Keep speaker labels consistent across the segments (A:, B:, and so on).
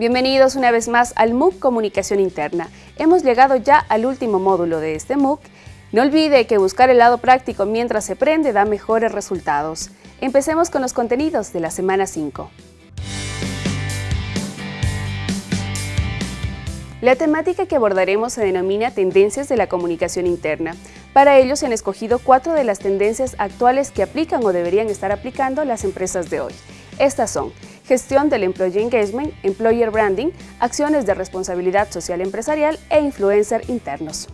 A: Bienvenidos una vez más al MOOC Comunicación Interna. Hemos llegado ya al último módulo de este MOOC. No olvide que buscar el lado práctico mientras se prende da mejores resultados. Empecemos con los contenidos de la semana 5. La temática que abordaremos se denomina Tendencias de la Comunicación Interna. Para ello se han escogido cuatro de las tendencias actuales que aplican o deberían estar aplicando las empresas de hoy. Estas son gestión del Employee Engagement, Employer Branding, acciones de responsabilidad social empresarial e influencer internos.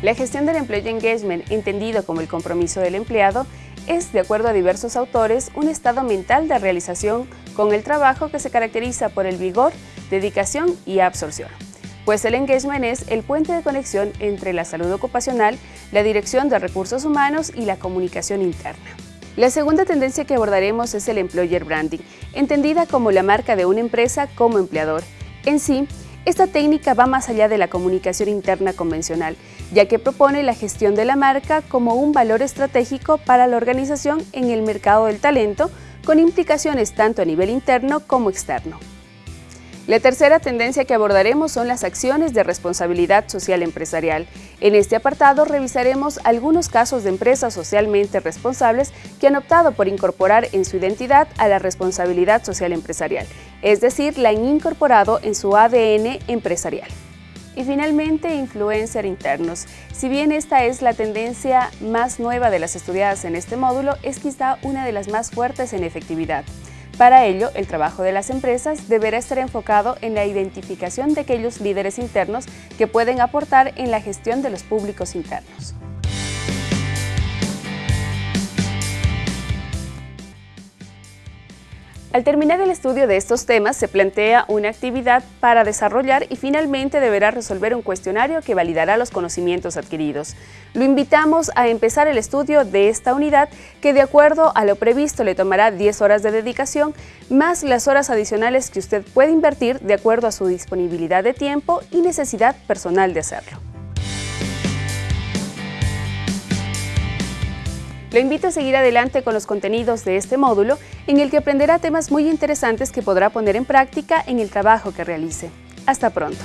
A: La gestión del Employee Engagement, entendido como el compromiso del empleado, es, de acuerdo a diversos autores, un estado mental de realización con el trabajo que se caracteriza por el vigor, dedicación y absorción. Pues el engagement es el puente de conexión entre la salud ocupacional, la dirección de recursos humanos y la comunicación interna. La segunda tendencia que abordaremos es el employer branding, entendida como la marca de una empresa como empleador. En sí, esta técnica va más allá de la comunicación interna convencional, ya que propone la gestión de la marca como un valor estratégico para la organización en el mercado del talento, con implicaciones tanto a nivel interno como externo. La tercera tendencia que abordaremos son las acciones de responsabilidad social empresarial. En este apartado revisaremos algunos casos de empresas socialmente responsables que han optado por incorporar en su identidad a la responsabilidad social empresarial, es decir, la han incorporado en su ADN empresarial. Y finalmente, influencer internos. Si bien esta es la tendencia más nueva de las estudiadas en este módulo, es quizá una de las más fuertes en efectividad. Para ello, el trabajo de las empresas deberá estar enfocado en la identificación de aquellos líderes internos que pueden aportar en la gestión de los públicos internos. Al terminar el estudio de estos temas, se plantea una actividad para desarrollar y finalmente deberá resolver un cuestionario que validará los conocimientos adquiridos. Lo invitamos a empezar el estudio de esta unidad que de acuerdo a lo previsto le tomará 10 horas de dedicación, más las horas adicionales que usted puede invertir de acuerdo a su disponibilidad de tiempo y necesidad personal de hacerlo. Lo invito a seguir adelante con los contenidos de este módulo, en el que aprenderá temas muy interesantes que podrá poner en práctica en el trabajo que realice. Hasta pronto.